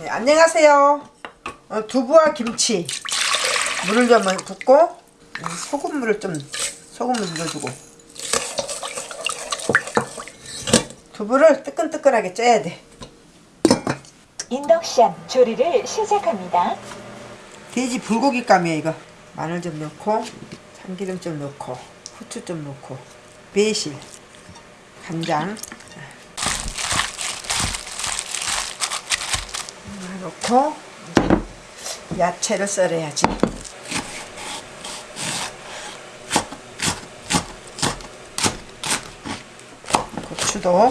네, 안녕하세요. 어, 두부와 김치 물을 좀 붓고 음, 소금물을 좀 소금을 넣어주고 두부를 뜨끈뜨끈하게 쪄야 돼. 인덕션 조리를 시작합니다. 돼지 불고기감이야 이거. 마늘 좀 넣고 참기름 좀 넣고 후추 좀 넣고 매실 간장 하나 넣고 야채를 썰어야지. 고추도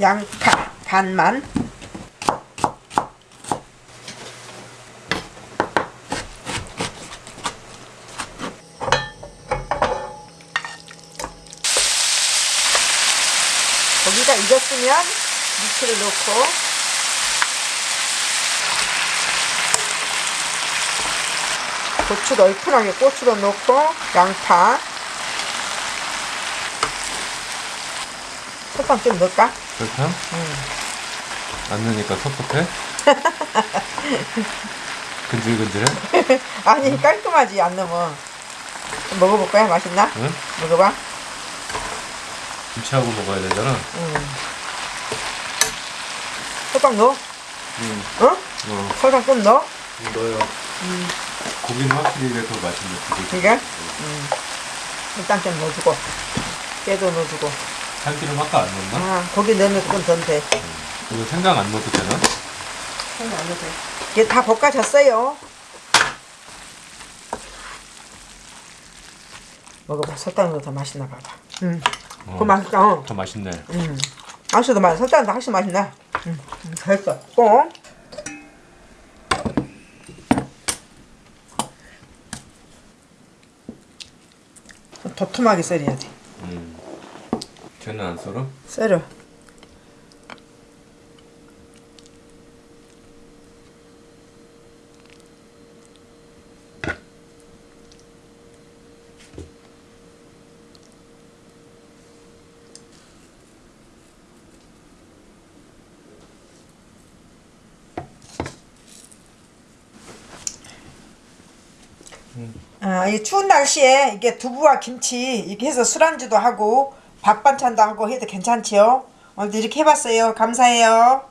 양파 반만 고기가 익었으면 무치를 넣고 고추도 얼큰하게 고추도 넣고 양파 설탕 좀 넣을까? 설탕? 안 넣으니까 섭섭해? 근질근질해? 아니 깔끔하지 안 넣으면 좀 먹어볼 거야 맛있나? 응? 먹어봐 김치하고 먹어야 되잖아 설탕 넣어 응. 어? 어, 설탕 좀 넣어 넣어요 고기는 확실히 이게 더 맛있네 고기. 이게 음. 일단 좀 넣어주고 깨도 넣어주고 참기름 아까 안 넣었나? 아 고기 넣으면 조금 더돼 이거 생강 안 넣어도 되나? 생각 안 넣어도 이게 다 볶아졌어요 먹어봐 설탕 넣어 더 맛있나 봐봐 음. 어, 그거 맛있다 어. 더 맛있네 음. 맛있어 맛 설탕 더 훨씬 맛있나 음. 음, 잘했어 꼭 도톰하게 썰어야 돼 음. 쟤는 안 썰어? 썰어 아, 이 추운 날씨에 이게 두부와 김치 이렇게 해서 술안주도 하고 밥 반찬도 하고 해도 괜찮지요? 오늘도 이렇게 해봤어요. 감사해요.